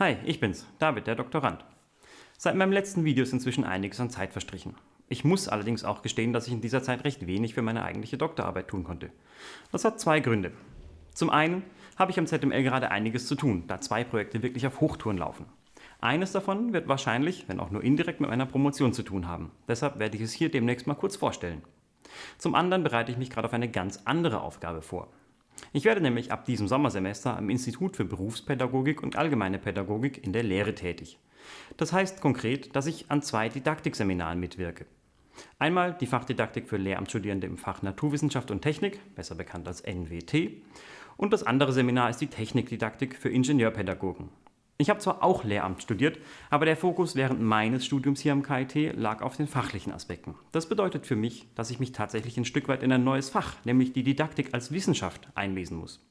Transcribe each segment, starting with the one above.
Hi, ich bin's, David, der Doktorand. Seit meinem letzten Video ist inzwischen einiges an Zeit verstrichen. Ich muss allerdings auch gestehen, dass ich in dieser Zeit recht wenig für meine eigentliche Doktorarbeit tun konnte. Das hat zwei Gründe. Zum einen habe ich am ZML gerade einiges zu tun, da zwei Projekte wirklich auf Hochtouren laufen. Eines davon wird wahrscheinlich, wenn auch nur indirekt, mit meiner Promotion zu tun haben. Deshalb werde ich es hier demnächst mal kurz vorstellen. Zum anderen bereite ich mich gerade auf eine ganz andere Aufgabe vor. Ich werde nämlich ab diesem Sommersemester am Institut für Berufspädagogik und Allgemeine Pädagogik in der Lehre tätig. Das heißt konkret, dass ich an zwei Didaktikseminaren mitwirke. Einmal die Fachdidaktik für Lehramtsstudierende im Fach Naturwissenschaft und Technik, besser bekannt als NWT, und das andere Seminar ist die Technikdidaktik für Ingenieurpädagogen. Ich habe zwar auch Lehramt studiert, aber der Fokus während meines Studiums hier am KIT lag auf den fachlichen Aspekten. Das bedeutet für mich, dass ich mich tatsächlich ein Stück weit in ein neues Fach, nämlich die Didaktik als Wissenschaft, einlesen muss.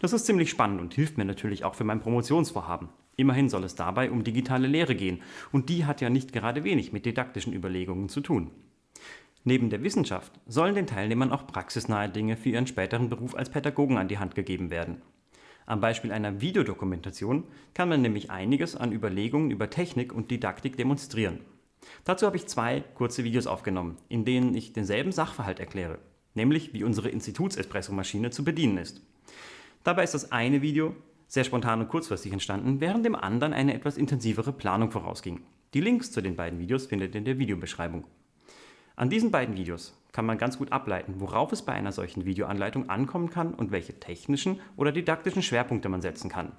Das ist ziemlich spannend und hilft mir natürlich auch für mein Promotionsvorhaben. Immerhin soll es dabei um digitale Lehre gehen und die hat ja nicht gerade wenig mit didaktischen Überlegungen zu tun. Neben der Wissenschaft sollen den Teilnehmern auch praxisnahe Dinge für ihren späteren Beruf als Pädagogen an die Hand gegeben werden. Am Beispiel einer Videodokumentation kann man nämlich einiges an Überlegungen über Technik und Didaktik demonstrieren. Dazu habe ich zwei kurze Videos aufgenommen, in denen ich denselben Sachverhalt erkläre, nämlich wie unsere Instituts-Espresso-Maschine zu bedienen ist. Dabei ist das eine Video sehr spontan und kurzfristig entstanden, während dem anderen eine etwas intensivere Planung vorausging. Die Links zu den beiden Videos findet ihr in der Videobeschreibung. An diesen beiden Videos kann man ganz gut ableiten, worauf es bei einer solchen Videoanleitung ankommen kann und welche technischen oder didaktischen Schwerpunkte man setzen kann.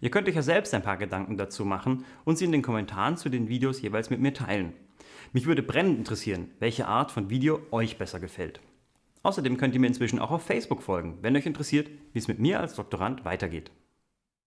Ihr könnt euch ja selbst ein paar Gedanken dazu machen und sie in den Kommentaren zu den Videos jeweils mit mir teilen. Mich würde brennend interessieren, welche Art von Video euch besser gefällt. Außerdem könnt ihr mir inzwischen auch auf Facebook folgen, wenn euch interessiert, wie es mit mir als Doktorand weitergeht.